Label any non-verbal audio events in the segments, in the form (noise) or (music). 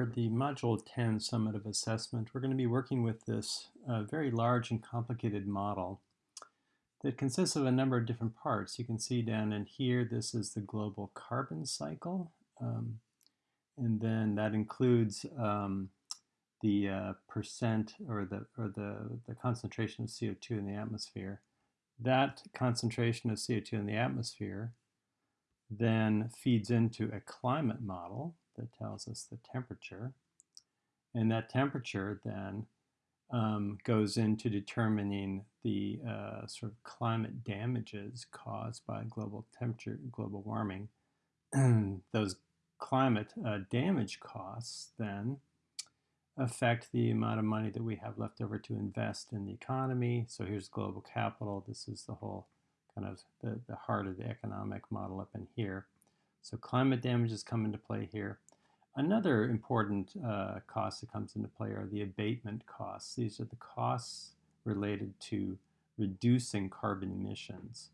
For the Module 10 Summative Assessment, we're going to be working with this uh, very large and complicated model that consists of a number of different parts. You can see down in here, this is the global carbon cycle. Um, and then that includes um, the uh, percent or the or the, the concentration of CO2 in the atmosphere. That concentration of CO2 in the atmosphere then feeds into a climate model that tells us the temperature. And that temperature then um, goes into determining the uh, sort of climate damages caused by global temperature, global warming. (clears throat) Those climate uh, damage costs then affect the amount of money that we have left over to invest in the economy. So here's global capital. This is the whole kind of the, the heart of the economic model up in here. So climate damages come into play here. Another important uh, cost that comes into play are the abatement costs. These are the costs related to reducing carbon emissions.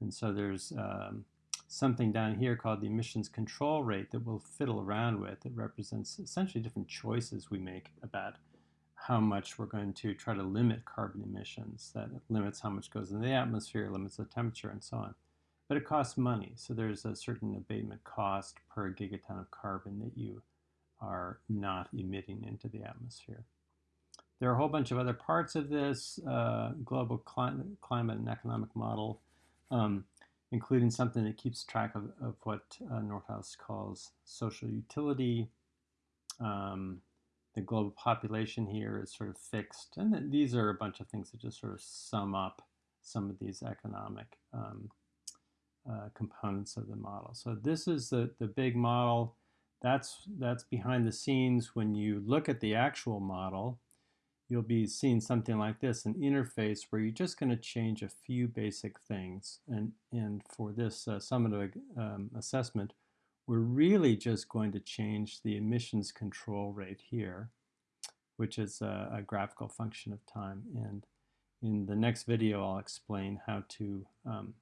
And so there's um, something down here called the emissions control rate that we'll fiddle around with. It represents essentially different choices we make about how much we're going to try to limit carbon emissions. That limits how much goes in the atmosphere, limits the temperature, and so on but it costs money. So there's a certain abatement cost per gigaton of carbon that you are not emitting into the atmosphere. There are a whole bunch of other parts of this uh, global climate, climate and economic model, um, including something that keeps track of, of what uh, Nordhaus calls social utility. Um, the global population here is sort of fixed. And these are a bunch of things that just sort of sum up some of these economic um, uh, components of the model. So this is the, the big model. That's, that's behind the scenes. When you look at the actual model, you'll be seeing something like this, an interface where you're just going to change a few basic things. And, and for this uh, summative um, assessment, we're really just going to change the emissions control rate here, which is a, a graphical function of time. And in the next video, I'll explain how to um,